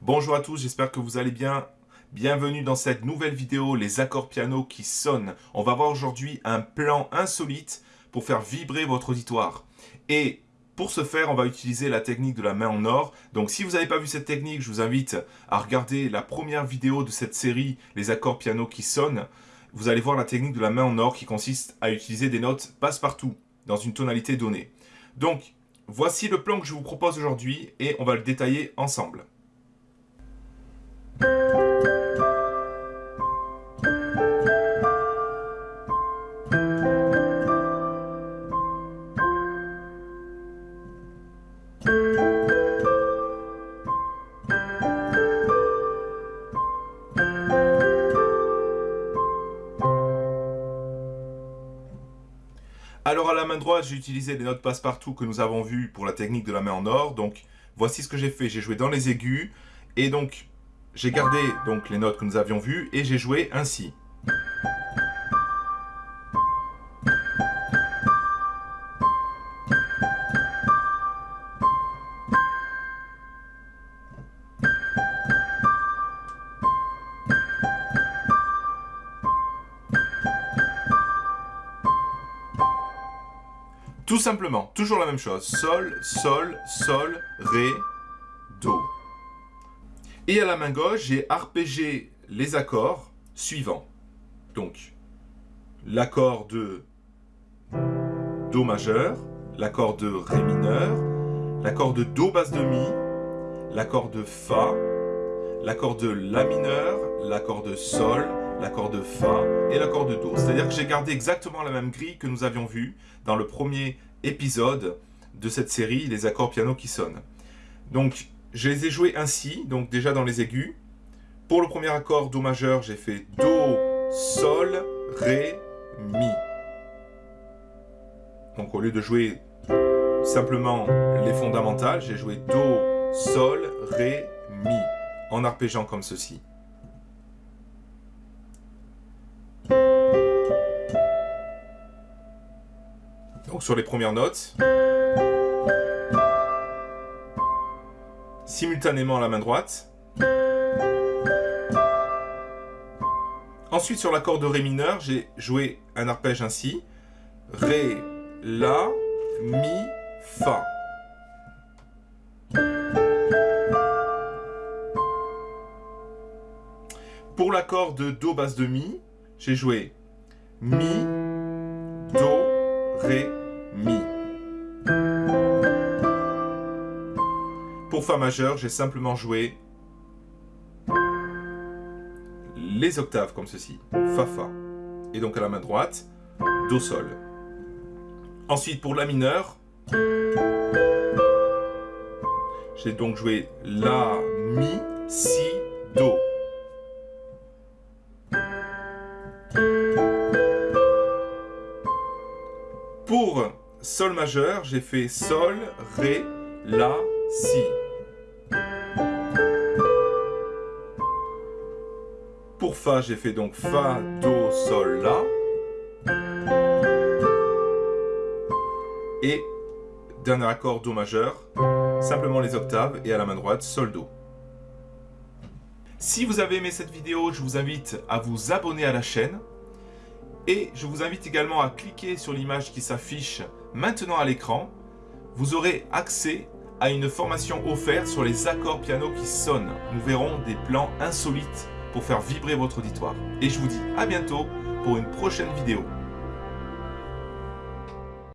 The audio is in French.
Bonjour à tous, j'espère que vous allez bien. Bienvenue dans cette nouvelle vidéo, les accords piano qui sonnent. On va voir aujourd'hui un plan insolite pour faire vibrer votre auditoire. Et pour ce faire, on va utiliser la technique de la main en or. Donc si vous n'avez pas vu cette technique, je vous invite à regarder la première vidéo de cette série, les accords piano qui sonnent. Vous allez voir la technique de la main en or qui consiste à utiliser des notes passe-partout dans une tonalité donnée. Donc, voici le plan que je vous propose aujourd'hui et on va le détailler ensemble. À la main droite, j'ai utilisé les notes passe-partout que nous avons vues pour la technique de la main en or. Donc voici ce que j'ai fait. J'ai joué dans les aigus et donc j'ai gardé donc les notes que nous avions vues et j'ai joué ainsi. Tout simplement, toujours la même chose. Sol, sol, sol, ré, do. Et à la main gauche, j'ai arpégé les accords suivants. Donc, l'accord de Do majeur, l'accord de Ré mineur, l'accord de Do basse de Mi, l'accord de Fa, l'accord de La mineur, l'accord de Sol, l'accord de Fa et l'accord de Do. C'est-à-dire que j'ai gardé exactement la même grille que nous avions vue dans le premier épisode de cette série, les accords piano qui sonnent. Donc, je les ai joués ainsi, donc déjà dans les aigus. Pour le premier accord Do majeur, j'ai fait Do, Sol, Ré, Mi. Donc au lieu de jouer simplement les fondamentales, j'ai joué Do, Sol, Ré, Mi, en arpégeant comme ceci. Donc sur les premières notes. Simultanément à la main droite. Ensuite sur l'accord de Ré mineur, j'ai joué un arpège ainsi. Ré, La, Mi, Fa. Pour l'accord de Do basse de Mi, j'ai joué Mi, Do, Ré, Mi. Pour Fa majeur, j'ai simplement joué les octaves comme ceci. Fa, Fa. Et donc à la main droite, Do, Sol. Ensuite, pour La mineur, j'ai donc joué La, Mi, Si, Do. Pour Sol majeur, j'ai fait Sol, Ré, La, Si. Pour Fa, j'ai fait donc Fa, Do, Sol, La. Et dernier accord Do majeur, simplement les octaves et à la main droite, Sol, Do. Si vous avez aimé cette vidéo, je vous invite à vous abonner à la chaîne. Et je vous invite également à cliquer sur l'image qui s'affiche maintenant à l'écran. Vous aurez accès à une formation offerte sur les accords piano qui sonnent. Nous verrons des plans insolites pour faire vibrer votre auditoire. Et je vous dis à bientôt pour une prochaine vidéo.